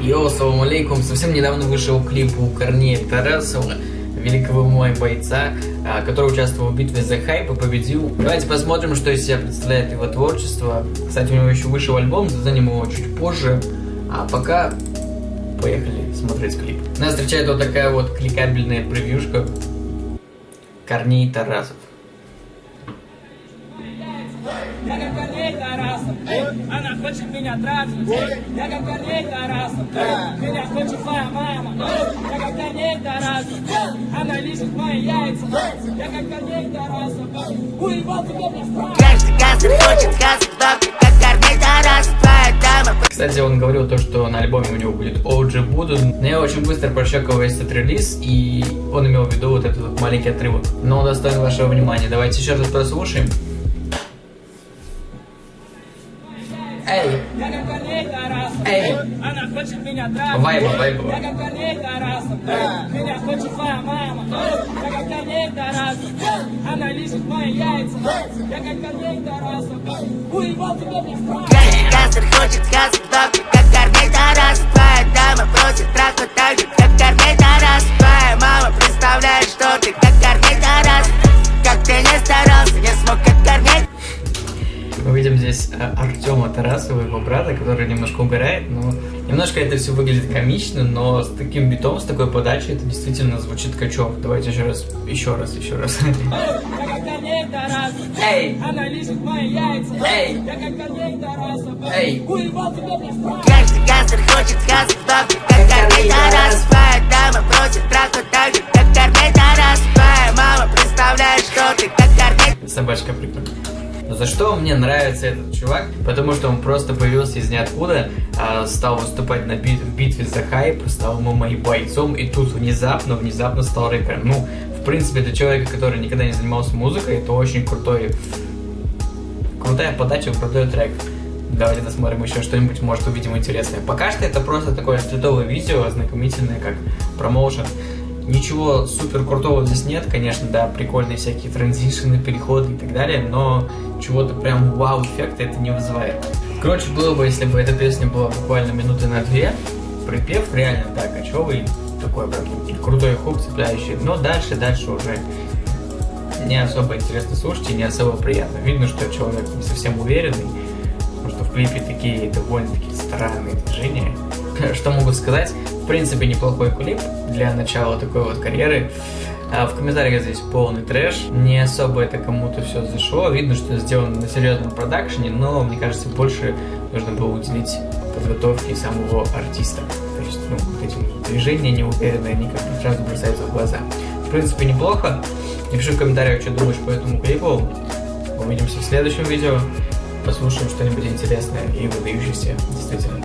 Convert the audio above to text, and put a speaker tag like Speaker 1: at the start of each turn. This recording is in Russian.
Speaker 1: Йоу, салам алейкум. Совсем недавно вышел клип у Корнея Тарасова, великого мой бойца, а, который участвовал в битве за хайп и победил. Давайте посмотрим, что из себя представляет его творчество. Кстати, у него еще вышел альбом, заценим его чуть позже. А пока поехали смотреть клип. Нас встречает вот такая вот кликабельная превьюшка. Корней Тарасов.
Speaker 2: Я Корней Тарасов, она хочет меня трахнуть. Я как Корней Тарасов, меня хочет моя мама. Я как Корней Тарасов, она лежит мои яйца. Я как Корней Тарасов, уебал тебе без прав.
Speaker 3: Каждый газер хочет газер, доктор, как Корней Тарасов.
Speaker 1: Кстати, он говорил то, что на альбоме у него будет OG Буду, но я очень быстро прощекал весь этот релиз, и он имел в виду вот этот вот маленький отрывок. Но он достоин вашего внимания. Давайте еще раз прослушаем. Эй, эй,
Speaker 2: она хочет меня трахнуть.
Speaker 1: вайба, вайба.
Speaker 2: Я как Тарасов, меня хочет моя мама. Я как Корней Тарасов, она лежит мои яйца. Я как Корней Тарасов, уебал тебе.
Speaker 3: Каждый газер хочет
Speaker 1: видим здесь э, Артема Тарасова, его брата, который немножко угорает, но немножко это все выглядит комично, но с таким битом, с такой подачей это действительно звучит качев. Давайте еще раз, еще раз, еще раз.
Speaker 2: Я как Корней Тарасов,
Speaker 1: Эй,
Speaker 2: она лежит мои яйца.
Speaker 1: Эй!
Speaker 2: Я как Корней Тарасов,
Speaker 1: Эй!
Speaker 2: уебал без прав.
Speaker 3: Каждый газер хочет газер, доктор, как Корней Тарасов. Твоя дама просит трахнуть так же, как Корней Тарасов. Твоя мама представляет, что ты как Корней
Speaker 1: собачка прикольная. За что мне нравится этот чувак? Потому что он просто появился из ниоткуда, а, стал выступать на бит- в битве за хайп, стал моим бойцом, и тут внезапно, внезапно стал рэпером. Ну, в принципе, для человека, который никогда не занимался музыкой, это очень крутой, крутая подача, крутой трек. Давайте досмотрим еще что-нибудь, может увидим интересное. Пока что это просто такое стритовое видео, ознакомительное, как промоушен. Ничего супер крутого здесь нет, конечно, да, прикольные всякие транзишены, переходы и так далее, но чего-то прям вау-эффекта это не вызывает. Короче, было бы, если бы эта песня была буквально минуты на две, припев реально, да, кочевый, такой прям крутой хук, цепляющий, но дальше, дальше уже не особо интересно слушать и не особо приятно. Видно, что человек не совсем уверенный, потому что в клипе такие довольно-таки странные движения. Что могу сказать? В принципе, неплохой клип для начала такой вот карьеры. А в комментариях здесь полный трэш. Не особо это кому-то все зашло. Видно, что сделано на серьезном продакшене, но мне кажется, больше нужно было уделить подготовке самого артиста. То есть, ну, вот эти движения неуверенные, они как-то сразу бросаются в глаза. В принципе, неплохо. Напиши в комментариях, что думаешь по этому клипу. Увидимся в следующем видео. Послушаем что-нибудь интересное и выдающееся, действительно.